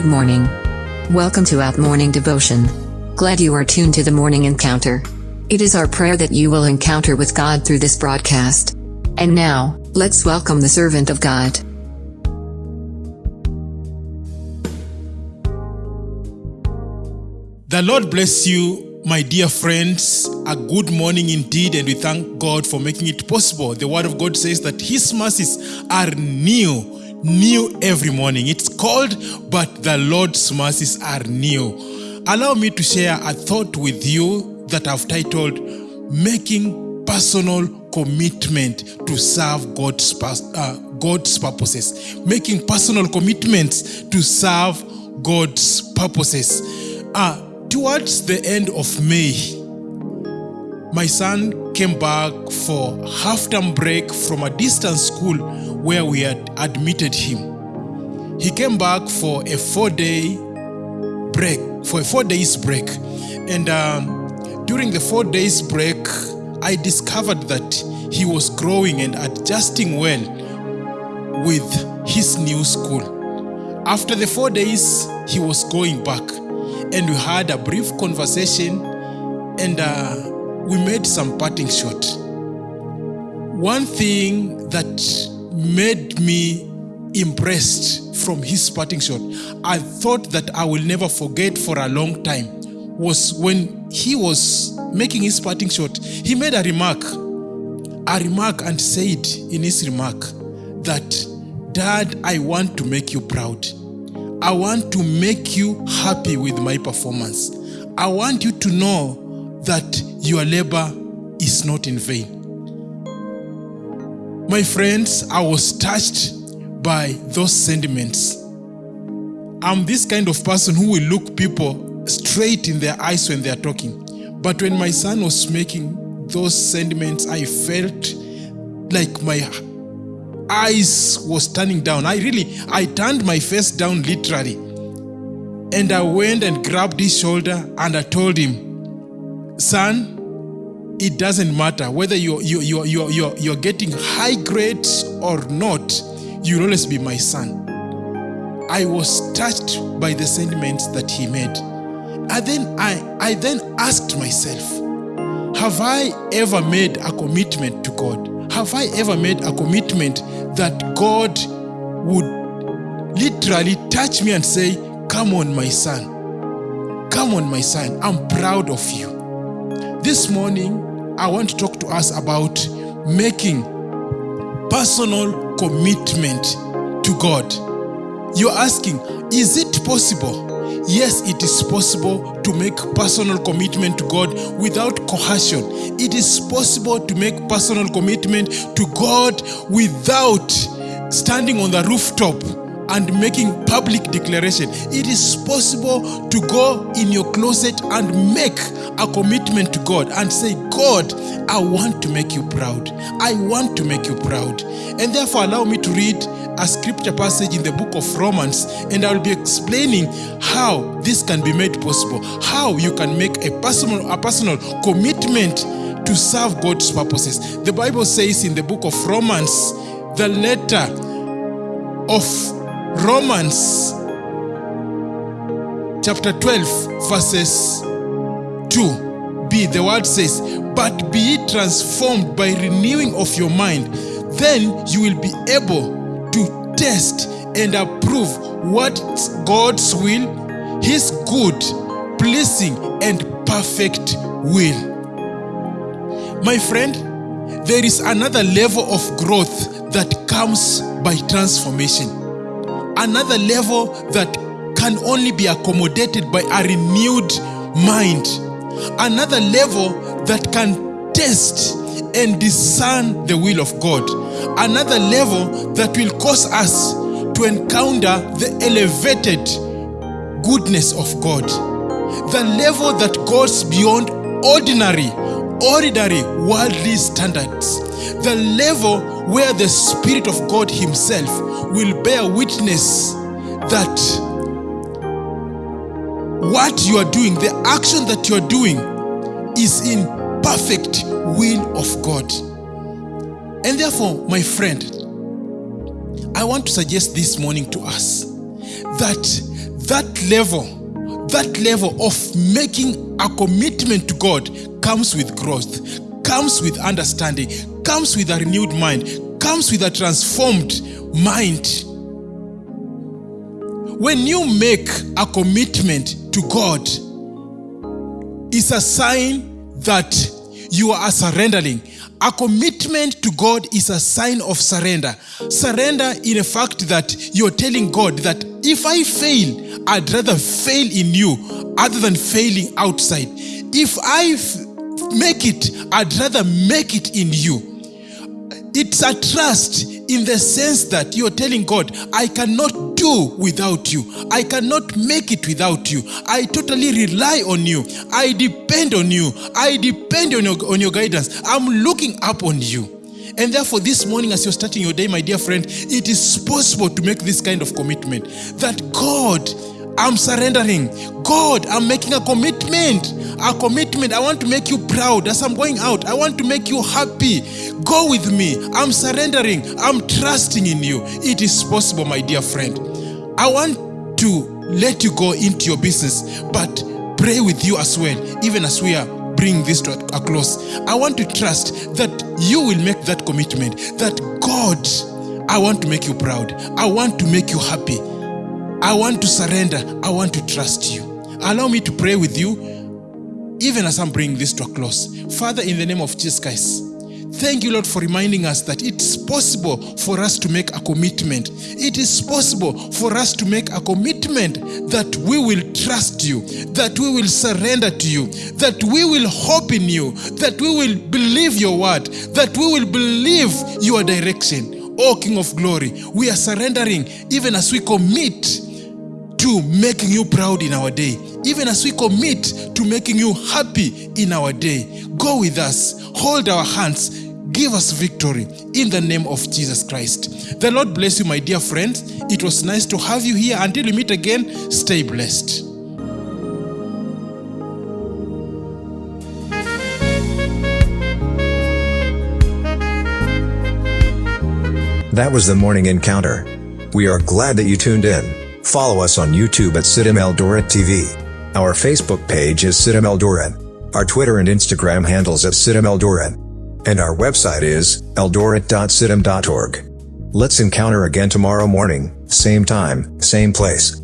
Good morning. Welcome to Out Morning Devotion. Glad you are tuned to the morning encounter. It is our prayer that you will encounter with God through this broadcast. And now, let's welcome the servant of God. The Lord bless you, my dear friends. A good morning indeed, and we thank God for making it possible. The Word of God says that His mercies are new, new every morning. It's called, but the Lord's mercies are new. Allow me to share a thought with you that I've titled Making Personal Commitment to Serve God's, uh, God's Purposes. Making personal commitments to serve God's purposes. Uh, towards the end of May, my son came back for half-term break from a distance school where we had admitted him. He came back for a four-day break, for a four days break, and um, during the four days break, I discovered that he was growing and adjusting well with his new school. After the four days, he was going back, and we had a brief conversation, and uh, we made some parting shot. One thing that made me impressed from his parting shot, I thought that I will never forget for a long time, was when he was making his parting shot, he made a remark, a remark and said in his remark that, Dad, I want to make you proud. I want to make you happy with my performance. I want you to know that your labor is not in vain. My friends, I was touched by those sentiments. I'm this kind of person who will look people straight in their eyes when they are talking. But when my son was making those sentiments, I felt like my eyes was turning down. I really, I turned my face down literally. And I went and grabbed his shoulder and I told him, son, it doesn't matter whether you're, you you you you're, you're getting high grades or not, you'll always be my son. I was touched by the sentiments that he made. And then I, I then asked myself, have I ever made a commitment to God? Have I ever made a commitment that God would literally touch me and say, Come on, my son. Come on, my son. I'm proud of you. This morning, I want to talk to us about making personal commitment to God. You're asking, is it possible? Yes, it is possible to make personal commitment to God without coercion. It is possible to make personal commitment to God without standing on the rooftop and making public declaration. It is possible to go in your closet and make a commitment to God and say, God, I want to make you proud. I want to make you proud. And therefore, allow me to read a scripture passage in the book of Romans, and I'll be explaining how this can be made possible, how you can make a personal, a personal commitment to serve God's purposes. The Bible says in the book of Romans, the letter of Romans, chapter 12, verses 2b, the word says, But be ye transformed by renewing of your mind, then you will be able to test and approve what God's will, His good, pleasing, and perfect will. My friend, there is another level of growth that comes by transformation. Another level that can only be accommodated by a renewed mind. Another level that can test and discern the will of God. Another level that will cause us to encounter the elevated goodness of God. The level that goes beyond ordinary, ordinary worldly standards. The level where the Spirit of God Himself will bear witness that what you are doing, the action that you are doing, is in perfect will of God. And therefore, my friend, I want to suggest this morning to us that that level, that level of making a commitment to God comes with growth, comes with understanding, comes with a renewed mind, comes with a transformed mind. When you make a commitment to God, it's a sign that you are surrendering. A commitment to God is a sign of surrender. Surrender in the fact that you're telling God that if I fail, I'd rather fail in you other than failing outside. If I make it, I'd rather make it in you. It's a trust in the sense that you're telling God, I cannot do without you. I cannot make it without you. I totally rely on you. I depend on you. I depend on your, on your guidance. I'm looking up on you. And therefore, this morning, as you're starting your day, my dear friend, it is possible to make this kind of commitment that God, I'm surrendering. God, I'm making a commitment. A commitment. I want to make you proud as I'm going out. I want to make you happy. Go with me. I'm surrendering. I'm trusting in you. It is possible, my dear friend. I want to let you go into your business, but pray with you as well, even as we are bring this to a close. I want to trust that you will make that commitment that God, I want to make you proud. I want to make you happy. I want to surrender. I want to trust you. Allow me to pray with you, even as I'm bringing this to a close. Father, in the name of Jesus Christ, Thank you, Lord, for reminding us that it's possible for us to make a commitment. It is possible for us to make a commitment that we will trust you, that we will surrender to you, that we will hope in you, that we will believe your word, that we will believe your direction. O King of glory, we are surrendering even as we commit to making you proud in our day, even as we commit to making you happy in our day. Go with us, hold our hands, give us victory in the name of Jesus Christ. The Lord bless you, my dear friends. It was nice to have you here. Until we meet again, stay blessed. That was the morning encounter. We are glad that you tuned in. Follow us on YouTube at CITAM Eldoret TV. Our Facebook page is CITAM Eldoret. Our Twitter and Instagram handles at CITAM Eldoret. And our website is eldoret.citam.org. Let's encounter again tomorrow morning, same time, same place.